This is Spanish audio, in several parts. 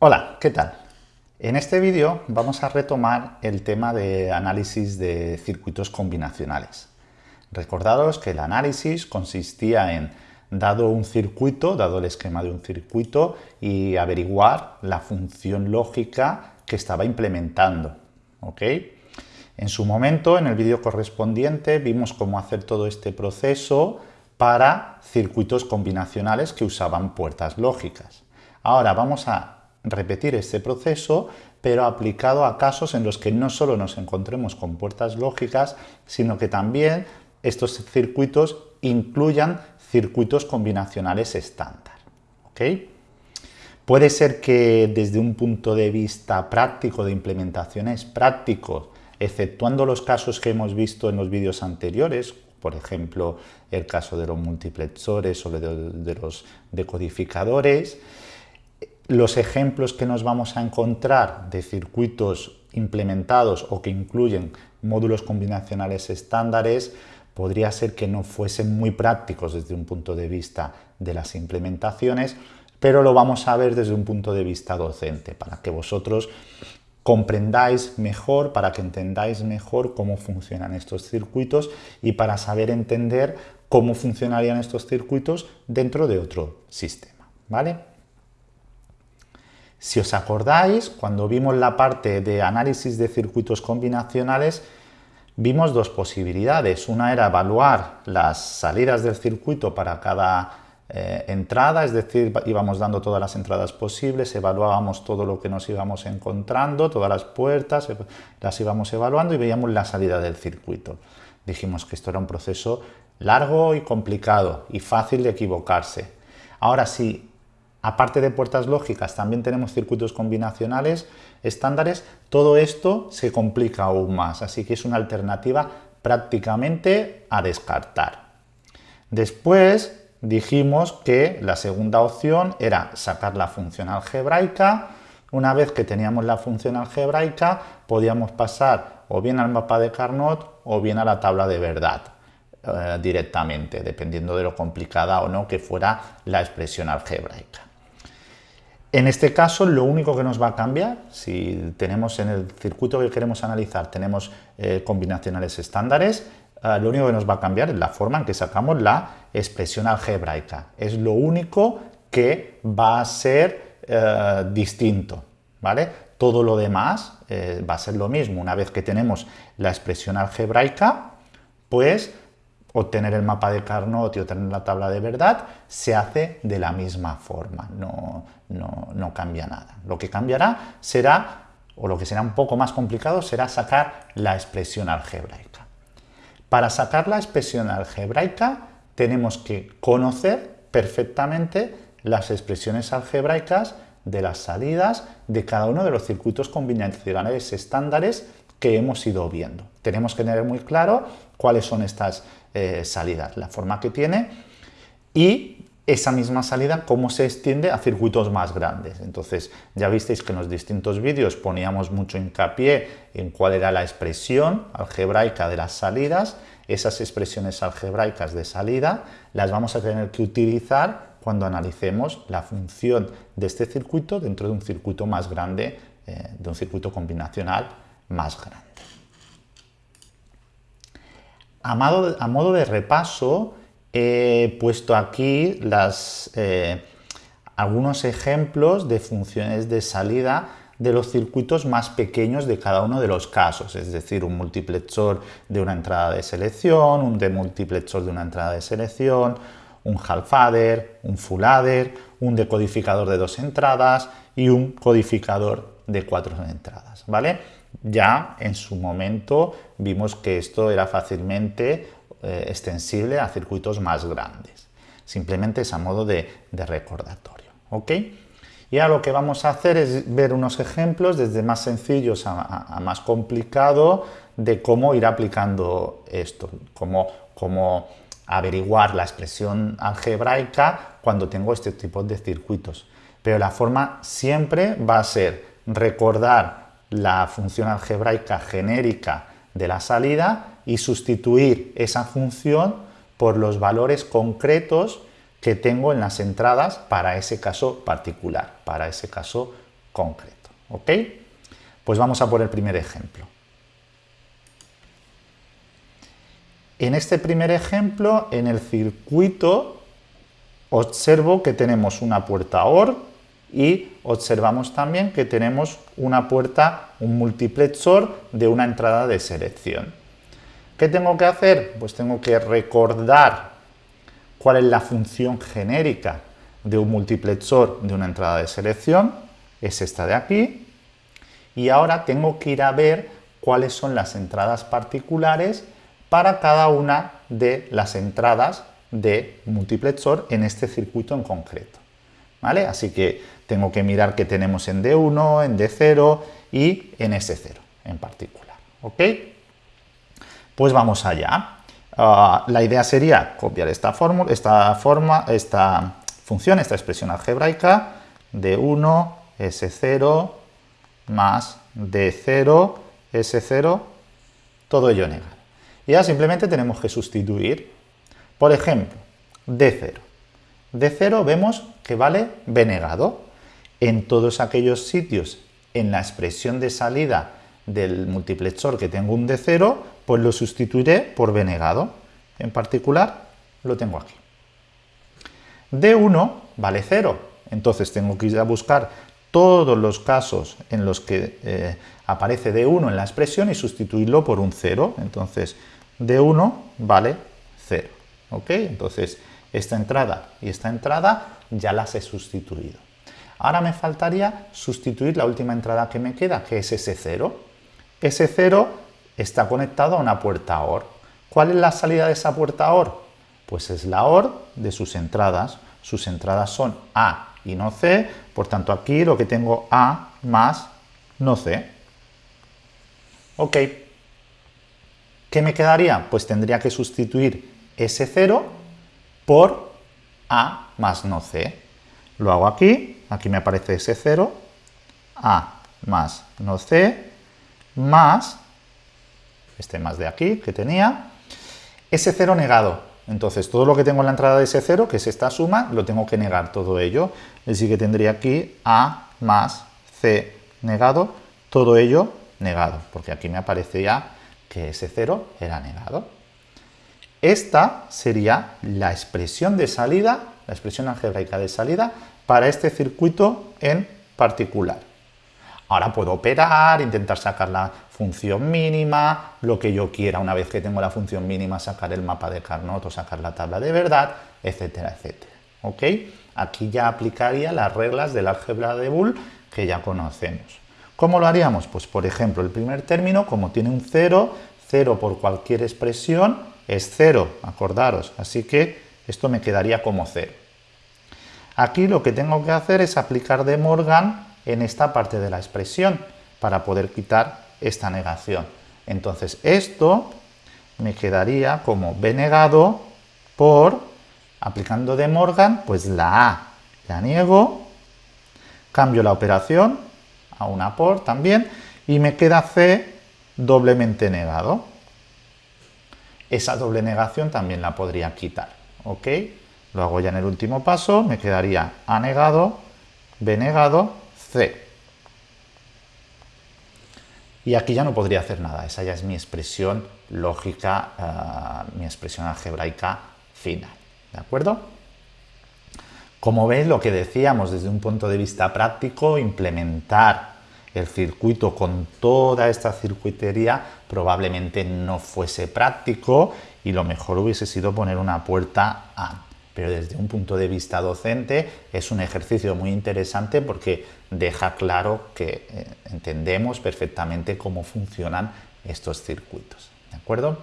Hola, ¿qué tal? En este vídeo vamos a retomar el tema de análisis de circuitos combinacionales. Recordaros que el análisis consistía en, dado un circuito, dado el esquema de un circuito, y averiguar la función lógica que estaba implementando. ¿ok? En su momento, en el vídeo correspondiente, vimos cómo hacer todo este proceso para circuitos combinacionales que usaban puertas lógicas. Ahora vamos a repetir este proceso, pero aplicado a casos en los que no solo nos encontremos con puertas lógicas, sino que también estos circuitos incluyan circuitos combinacionales estándar. Puede ser que desde un punto de vista práctico, de implementaciones prácticos, exceptuando los casos que hemos visto en los vídeos anteriores, por ejemplo, el caso de los multiplexores o de, los decodificadores, los ejemplos que nos vamos a encontrar de circuitos implementados o que incluyen módulos combinacionales estándares podría ser que no fuesen muy prácticos desde un punto de vista de las implementaciones, pero lo vamos a ver desde un punto de vista docente, para que vosotros comprendáis mejor, para que entendáis mejor cómo funcionan estos circuitos y para saber entender cómo funcionarían estos circuitos dentro de otro sistema. ¿vale? Si os acordáis, cuando vimos la parte de análisis de circuitos combinacionales, vimos dos posibilidades. Una era evaluar las salidas del circuito para cada eh, entrada, es decir, íbamos dando todas las entradas posibles, evaluábamos todo lo que nos íbamos encontrando, todas las puertas, las íbamos evaluando y veíamos la salida del circuito. Dijimos que esto era un proceso largo y complicado y fácil de equivocarse. Ahora sí, aparte de puertas lógicas, también tenemos circuitos combinacionales estándares, todo esto se complica aún más, así que es una alternativa prácticamente a descartar. Después dijimos que la segunda opción era sacar la función algebraica. Una vez que teníamos la función algebraica, podíamos pasar o bien al mapa de Carnot o bien a la tabla de verdad eh, directamente, dependiendo de lo complicada o no que fuera la expresión algebraica. En este caso, lo único que nos va a cambiar, si tenemos en el circuito que queremos analizar, tenemos eh, combinacionales estándares, Ah, lo único que nos va a cambiar es la forma en que sacamos la expresión algebraica. Es lo único que va a ser eh, distinto, ¿vale? Todo lo demás eh, va a ser lo mismo. Una vez que tenemos la expresión algebraica, pues obtener el mapa de Carnot y obtener la tabla de verdad se hace de la misma forma, no, no cambia nada. Lo que cambiará será, o lo que será un poco más complicado, será sacar la expresión algebraica. Para sacar la expresión algebraica tenemos que conocer perfectamente las expresiones algebraicas de las salidas de cada uno de los circuitos combinacionales estándares que hemos ido viendo. Tenemos que tener muy claro cuáles son estas eh, salidas, la forma que tiene y esa misma salida cómo se extiende a circuitos más grandes. Entonces ya visteis que en los distintos vídeos poníamos mucho hincapié en cuál era la expresión algebraica de las salidas. Esas expresiones algebraicas de salida las vamos a tener que utilizar cuando analicemos la función de este circuito dentro de un circuito más grande, eh, de un circuito combinacional más grande. A modo de repaso, he puesto aquí eh, algunos ejemplos de funciones de salida de los circuitos más pequeños de cada uno de los casos, es decir, un multiplexor de una entrada de selección, un demultiplexor de una entrada de selección, un half adder, un full adder, un decodificador de dos entradas y un codificador de cuatro entradas, ¿vale? Ya en su momento vimos que esto era fácilmente eh, extensible a circuitos más grandes. Simplemente es a modo de, recordatorio. ¿ok? Y ahora lo que vamos a hacer es ver unos ejemplos desde más sencillos a, más complicado de cómo ir aplicando esto, cómo, cómo averiguar la expresión algebraica cuando tengo este tipo de circuitos. Pero la forma siempre va a ser recordar la función algebraica genérica de la salida y sustituir esa función por los valores concretos que tengo en las entradas para ese caso particular, para ese caso concreto. ¿Ok? Pues vamos a por el primer ejemplo. En este primer ejemplo, en el circuito, observo que tenemos una puerta OR y observamos también que tenemos una puerta, un multiplexor de una entrada de selección. ¿Qué tengo que hacer? Pues tengo que recordar cuál es la función genérica de un multiplexor de una entrada de selección, es esta de aquí, y ahora tengo que ir a ver cuáles son las entradas particulares para cada una de las entradas de multiplexor en este circuito en concreto. ¿Vale? Así que tengo que mirar qué tenemos en D1, en D0 y en S0 en particular. ¿Ok? Pues vamos allá. Ah, la idea sería copiar esta, fórmula, esta, forma, esta función, esta expresión algebraica D1, S0 más D0, S0, todo ello negado. Y ya simplemente tenemos que sustituir. Por ejemplo, D0. D0 vemos que vale B negado. En todos aquellos sitios en la expresión de salida del multiplexor que tengo un D0, pues lo sustituiré por B negado. En particular, lo tengo aquí. D1 vale 0, entonces tengo que ir a buscar todos los casos en los que eh, aparece D1 en la expresión y sustituirlo por un 0. Entonces, de 1 vale 0. ¿Ok? Entonces, esta entrada y esta entrada ya las he sustituido. Ahora me faltaría sustituir la última entrada que me queda, que es ese 0. Ese 0 está conectado a una puerta OR. ¿Cuál es la salida de esa puerta OR? Pues es la OR de sus entradas. Sus entradas son A y no C, por tanto aquí lo que tengo A más no C. Ok. ¿Qué me quedaría? Pues tendría que sustituir ese 0 por A más no C. Lo hago aquí, aquí me aparece ese 0, A más no C, más, este más de aquí que tenía, ese 0 negado. Entonces, todo lo que tengo en la entrada de ese 0, que es esta suma, lo tengo que negar todo ello. Así que tendría aquí A más C negado, todo ello negado, porque aquí me aparece ya que ese 0 era negado. Esta sería la expresión de salida, la expresión algebraica de salida para este circuito en particular. Ahora puedo operar, intentar sacar la función mínima, lo que yo quiera, una vez que tengo la función mínima, sacar el mapa de Carnot o sacar la tabla de verdad, etcétera, etcétera. ¿Ok? Aquí ya aplicaría las reglas del álgebra de Boole que ya conocemos. ¿Cómo lo haríamos? Pues por ejemplo, el primer término, como tiene un 0, 0 por cualquier expresión es 0, acordaros, así que esto me quedaría como 0. Aquí lo que tengo que hacer es aplicar de Morgan en esta parte de la expresión para poder quitar esta negación. Entonces esto me quedaría como b negado por, aplicando de Morgan, pues la A la niego, cambio la operación, a una por también, y me queda C doblemente negado. Esa doble negación también la podría quitar, ¿ok? Lo hago ya en el último paso, me quedaría A negado, B negado, C. Y aquí ya no podría hacer nada, esa ya es mi expresión lógica, eh, mi expresión algebraica final, ¿de acuerdo? Como veis, lo que decíamos desde un punto de vista práctico, implementar el circuito con toda esta circuitería probablemente no fuese práctico y lo mejor hubiese sido poner una puerta A. Pero desde un punto de vista docente es un ejercicio muy interesante porque deja claro que eh, entendemos perfectamente cómo funcionan estos circuitos. ¿De acuerdo?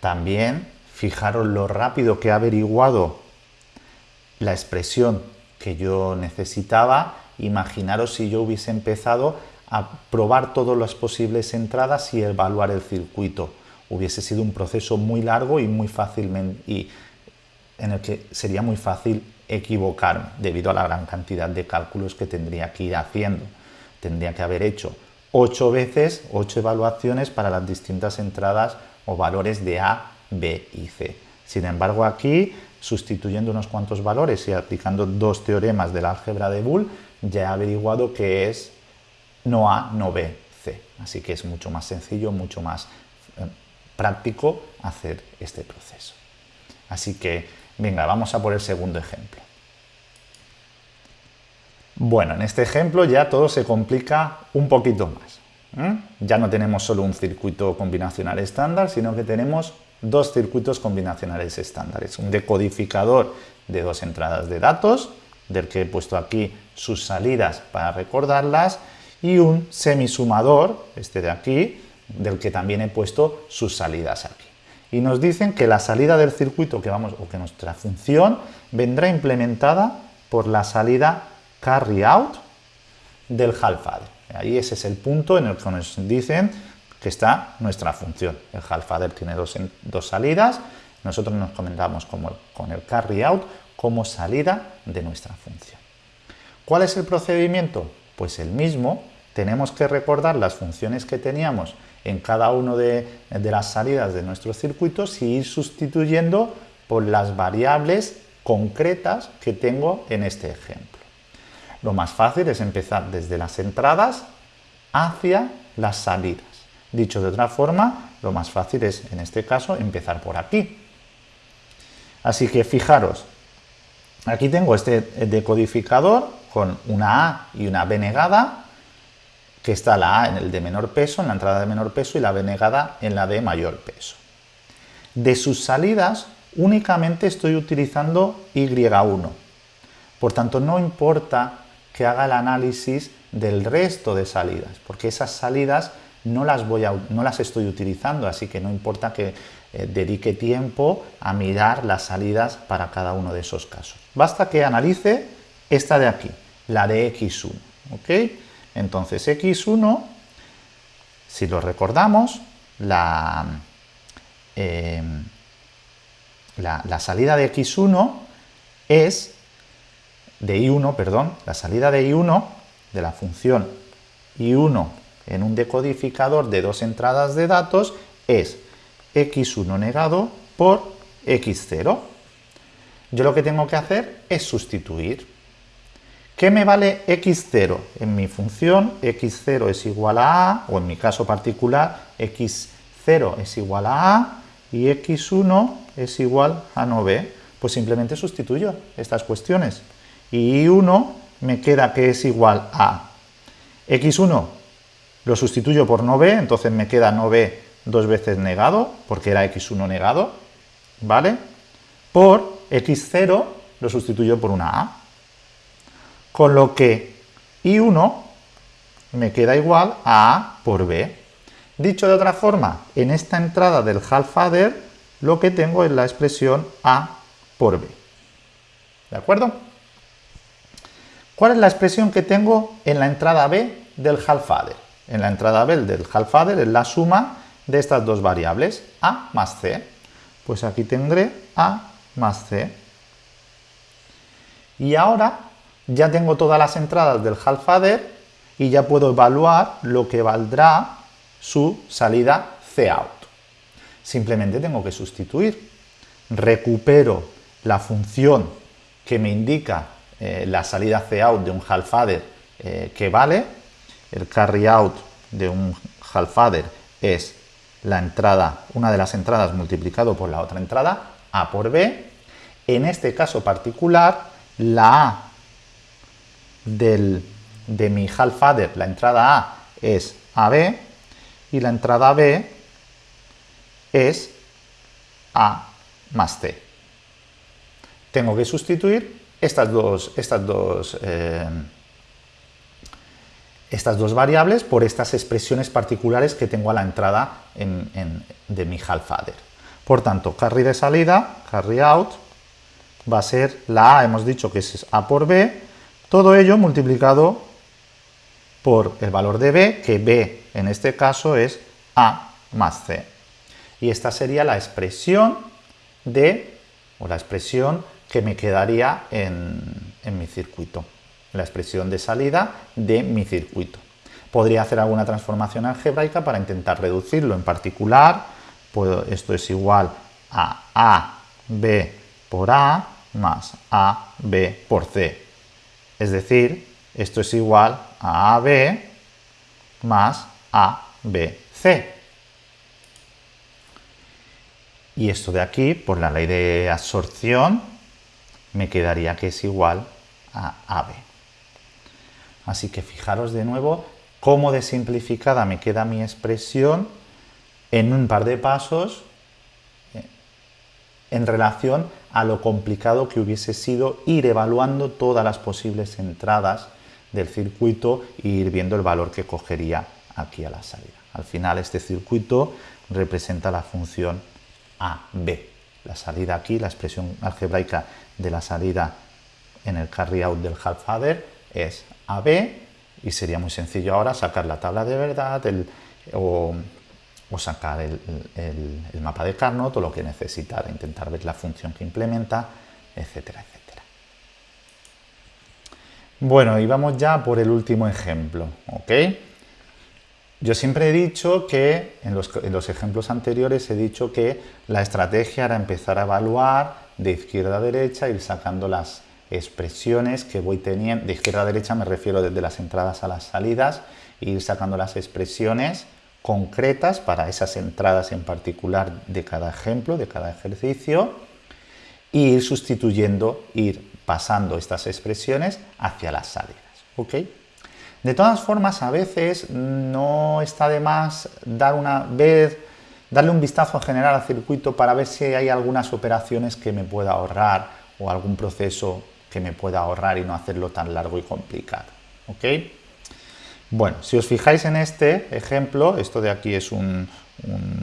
También Fijaros lo rápido que ha averiguado la expresión que yo necesitaba. Imaginaros si yo hubiese empezado a probar todas las posibles entradas y evaluar el circuito. Hubiese sido un proceso muy largo y muy fácil y en el que sería muy fácil equivocarme debido a la gran cantidad de cálculos que tendría que ir haciendo. Tendría que haber hecho ocho veces, ocho evaluaciones para las distintas entradas o valores de A B y C. Sin embargo, aquí, sustituyendo unos cuantos valores y aplicando dos teoremas del álgebra de Boole, ya he averiguado que es no A, no B, C. Así que es mucho más sencillo, mucho más práctico hacer este proceso. Así que, venga, vamos a por el segundo ejemplo. Bueno, en este ejemplo ya todo se complica un poquito más. Ya no tenemos solo un circuito combinacional estándar, sino que tenemos dos circuitos combinacionales estándares. Un decodificador de dos entradas de datos, del que he puesto aquí sus salidas para recordarlas, y un semisumador, este de aquí, del que también he puesto sus salidas aquí. Y nos dicen que la salida del circuito que vamos, o que nuestra función vendrá implementada por la salida carry out del half Ahí ese es el punto en el que nos dicen que está nuestra función. El half tiene dos, dos salidas, nosotros nos comentamos con el carry out como salida de nuestra función. ¿Cuál es el procedimiento? Pues el mismo, tenemos que recordar las funciones que teníamos en cada una de, de, las salidas de nuestros circuitos y ir sustituyendo por las variables concretas que tengo en este ejemplo. Lo más fácil es empezar desde las entradas hacia las salidas. Dicho de otra forma, lo más fácil es, en este caso, empezar por aquí. Así que fijaros, aquí tengo este decodificador con una A y una B negada, que está la A en el de menor peso, en la entrada de menor peso, y la B negada en la de mayor peso. De sus salidas, únicamente estoy utilizando Y1. Por tanto, no importa que haga el análisis del resto de salidas, porque esas salidas no las, voy a, no las estoy utilizando, así que no importa que eh, dedique tiempo a mirar las salidas para cada uno de esos casos. Basta que analice esta de aquí, la de x1. ¿ok? Entonces x1, si lo recordamos, la, la salida de x1 es de I1, perdón, la salida de I1 de la función I1 en un decodificador de dos entradas de datos es x1 negado por x0. Yo lo que tengo que hacer es sustituir. ¿Qué me vale x0? En mi función x0 es igual a a, o en mi caso particular x0 es igual a a y x1 es igual a no b. Pues simplemente sustituyo estas cuestiones y y1 me queda que es igual a x1 lo sustituyo por no b, entonces me queda no b dos veces negado, porque era x1 negado, ¿vale? Por x0 lo sustituyo por una a. Con lo que y1 me queda igual a a por b. Dicho de otra forma, en esta entrada del half lo que tengo es la expresión a por b. ¿De acuerdo? ¿Cuál es la expresión que tengo en la entrada B del half? En la entrada B del half es la suma de estas dos variables, A más C. Pues aquí tendré A más C. Y ahora ya tengo todas las entradas del half adder y ya puedo evaluar lo que valdrá su salida Cout. Simplemente tengo que sustituir. Recupero la función que me indica eh, la salida out de un half adder eh, que vale, el carry out de un half adder es la entrada, una de las entradas multiplicado por la otra entrada, A por B. En este caso particular, la A del, de mi half adder, la entrada A es AB y la entrada B es A más C. Tengo que sustituir estas dos, estas dos, eh, estas dos variables por estas expresiones particulares que tengo a la entrada de mi half adder. Por tanto, carry de salida, carry out, va a ser la A, hemos dicho que es A por B, todo ello multiplicado por el valor de B, que B en este caso es A más C. Y esta sería la expresión de, o la expresión que me quedaría en, mi circuito, la expresión de salida de mi circuito. Podría hacer alguna transformación algebraica para intentar reducirlo. En particular, pues esto es igual a A B por A más AB por C. Es decir, esto es igual a AB más ABC. Y esto de aquí, por la ley de absorción, me quedaría que es igual a AB. Así que fijaros de nuevo cómo de simplificada me queda mi expresión en un par de pasos en relación a lo complicado que hubiese sido ir evaluando todas las posibles entradas del circuito e ir viendo el valor que cogería aquí a la salida. Al final este circuito representa la función AB. La salida aquí, la expresión algebraica de la salida en el carry out del half adder es AB y sería muy sencillo ahora sacar la tabla de verdad o, sacar el, mapa de Carnot o lo que necesitar, intentar ver la función que implementa, etcétera, etcétera. Bueno, y vamos ya por el último ejemplo, ¿ok? Yo siempre he dicho que, en los, en los, ejemplos anteriores he dicho que la estrategia era empezar a evaluar de izquierda a derecha, ir sacando las expresiones que voy teniendo, de izquierda a derecha me refiero desde las entradas a las salidas, e ir sacando las expresiones concretas para esas entradas en particular de cada ejemplo, de cada ejercicio, e ir sustituyendo, ir pasando estas expresiones hacia las salidas. De todas formas, a veces no está de más dar una vez, darle un vistazo general al circuito para ver si hay algunas operaciones que me pueda ahorrar o algún proceso que me pueda ahorrar y no hacerlo tan largo y complicado. Bueno, si os fijáis en este ejemplo, esto de aquí es un,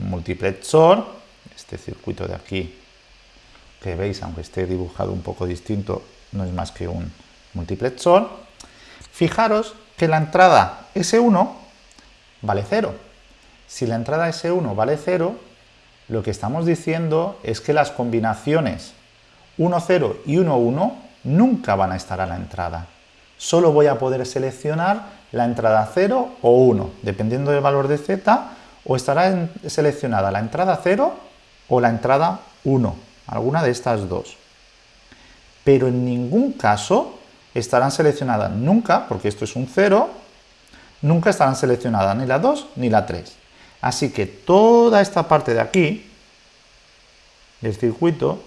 multiplexor, este circuito de aquí que veis, aunque esté dibujado un poco distinto, no es más que un multiplexor. Fijaros que la entrada S1 vale 0. Si la entrada S1 vale 0, lo que estamos diciendo es que las combinaciones 1, 0 y 1, 1 nunca van a estar a la entrada. Solo voy a poder seleccionar la entrada 0 o 1, dependiendo del valor de z, o estará seleccionada la entrada 0 o la entrada 1, alguna de estas dos. Pero en ningún caso estarán seleccionadas nunca, porque esto es un 0, nunca estarán seleccionadas ni la 2 ni la 3. Así que toda esta parte de aquí, del circuito,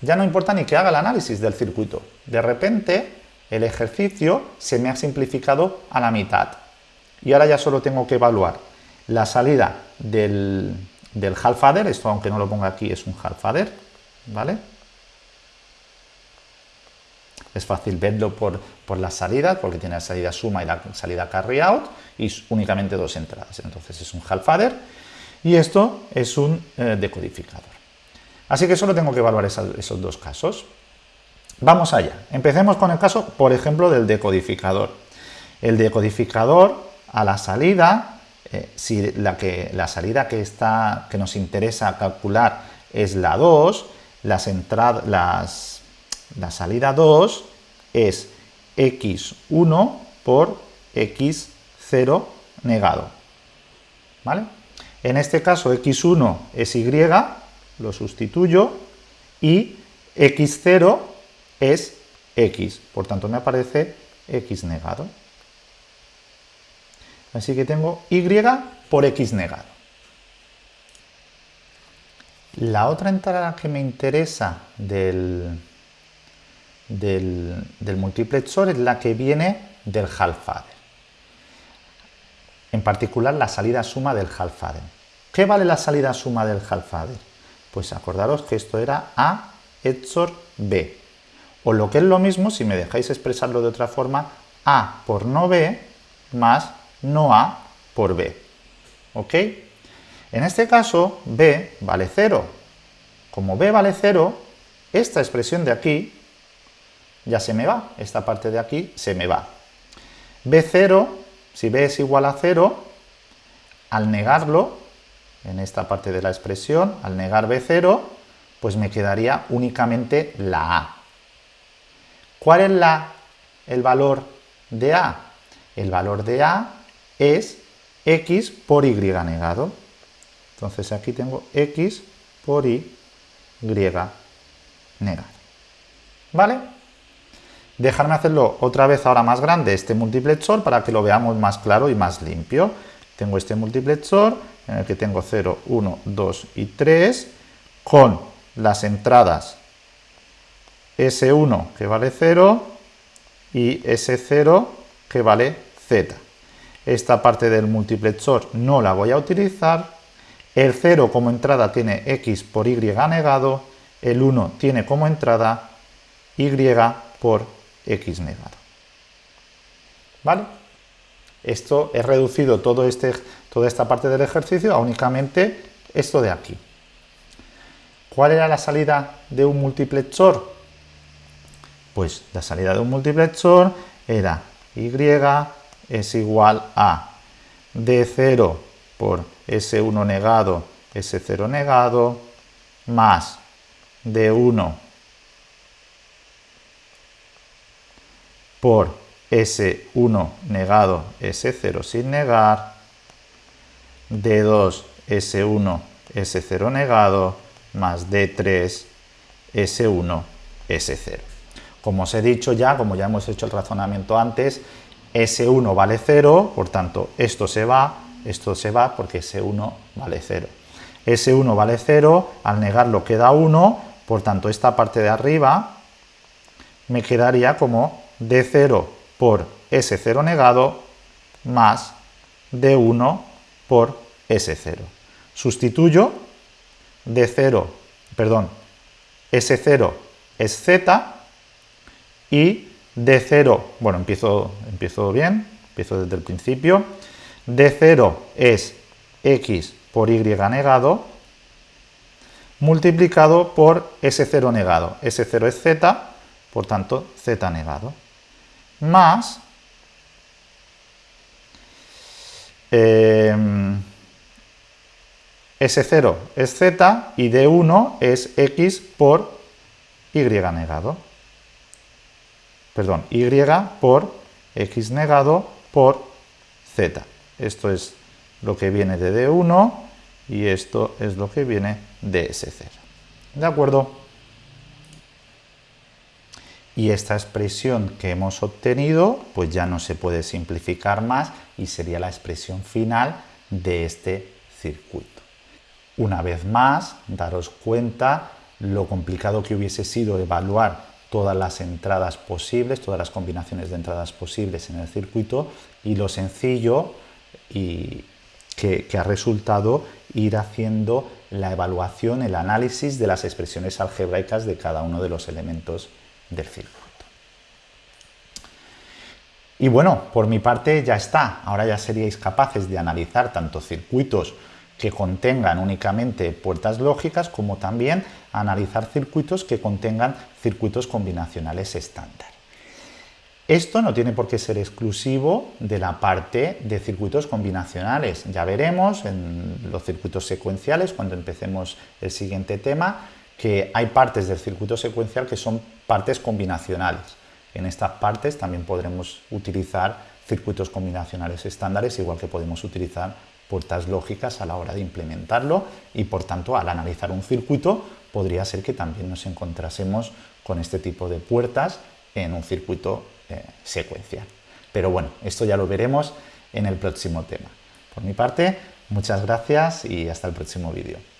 ya no importa ni que haga el análisis del circuito. De repente, el ejercicio se me ha simplificado a la mitad. Y ahora ya solo tengo que evaluar la salida del, del half adder, esto aunque no lo ponga aquí es un half adder, ¿vale? Es fácil verlo por, por las salidas, porque tiene la salida suma y la salida carry out, y únicamente dos entradas. Entonces es un half adder, y esto es un eh, decodificador. Así que solo tengo que evaluar esos dos casos. Vamos allá. Empecemos con el caso, por ejemplo, del decodificador. El decodificador a la salida, eh, si la, que, la salida que, está, que nos interesa calcular es la 2, las las, la salida 2 es x1 por x0 negado. ¿Vale? En este caso x1 es y, lo sustituyo y x0 es x, por tanto me aparece x negado. Así que tengo y por x negado. La otra entrada que me interesa del, del, multiplexor es la que viene del half adder. En particular la salida suma del half adder. ¿Qué vale la salida suma del half adder? Pues acordaros que esto era A XOR B. O lo que es lo mismo, si me dejáis expresarlo de otra forma, A por no B más no A por B. ¿Ok? En este caso, B vale 0. Como B vale 0, esta expresión de aquí ya se me va. Esta parte de aquí se me va. B0, si B es igual a 0, al negarlo, en esta parte de la expresión, al negar B0, pues me quedaría únicamente la A. ¿Cuál es la, el valor de A? El valor de A es x por y negado. Entonces aquí tengo x por y negado. ¿Vale? Dejarme hacerlo otra vez ahora más grande este multiplexor para que lo veamos más claro y más limpio. Tengo este multiplexor en el que tengo 0, 1, 2 y 3 con las entradas S1 que vale 0 y S0 que vale Z. Esta parte del multiplexor no la voy a utilizar. El 0 como entrada tiene X por Y negado. El 1 tiene como entrada Y por X negado. ¿Vale? Esto he reducido todo este, toda esta parte del ejercicio a únicamente esto de aquí. ¿Cuál era la salida de un multiplexor? Pues la salida de un multiplexor era y es igual a D0 por S1 negado, S0 negado, más D1 por S1 negado, S0 sin negar, D2 S1, S0 negado, más D3 S1, S0. Como os he dicho ya, como ya hemos hecho el razonamiento antes, S1 vale 0, por tanto esto se va, esto se va porque S1 vale 0. S1 vale 0, al negarlo queda 1, por tanto esta parte de arriba me quedaría como D0 por S0 negado más D1 por S0. Sustituyo D0, perdón, S0 es Z y D0, bueno, empiezo, empiezo bien, empiezo desde el principio, D0 es X por Y negado, multiplicado por S0 negado. S0 es Z, por tanto, Z negado. Más em, S0 es Z y D1 es X por Y negado perdón, y por x negado por z. Esto es lo que viene de D1 y esto es lo que viene de S0. ¿De acuerdo? Y esta expresión que hemos obtenido, pues ya no se puede simplificar más y sería la expresión final de este circuito. Una vez más, daros cuenta lo complicado que hubiese sido evaluar todas las entradas posibles, todas las combinaciones de entradas posibles en el circuito y lo sencillo y que, ha resultado ir haciendo la evaluación, el análisis de las expresiones algebraicas de cada uno de los elementos del circuito. Y bueno, por mi parte ya está. Ahora ya seríais capaces de analizar tanto circuitos que contengan únicamente puertas lógicas, como también analizar circuitos que contengan circuitos combinacionales estándar. Esto no tiene por qué ser exclusivo de la parte de circuitos combinacionales. Ya veremos en los circuitos secuenciales, cuando empecemos el siguiente tema, que hay partes del circuito secuencial que son partes combinacionales. En estas partes también podremos utilizar circuitos combinacionales estándares, igual que podemos utilizar puertas lógicas a la hora de implementarlo y por tanto al analizar un circuito podría ser que también nos encontrásemos con este tipo de puertas en un circuito eh, secuencial. Pero bueno, esto ya lo veremos en el próximo tema. Por mi parte, muchas gracias y hasta el próximo vídeo.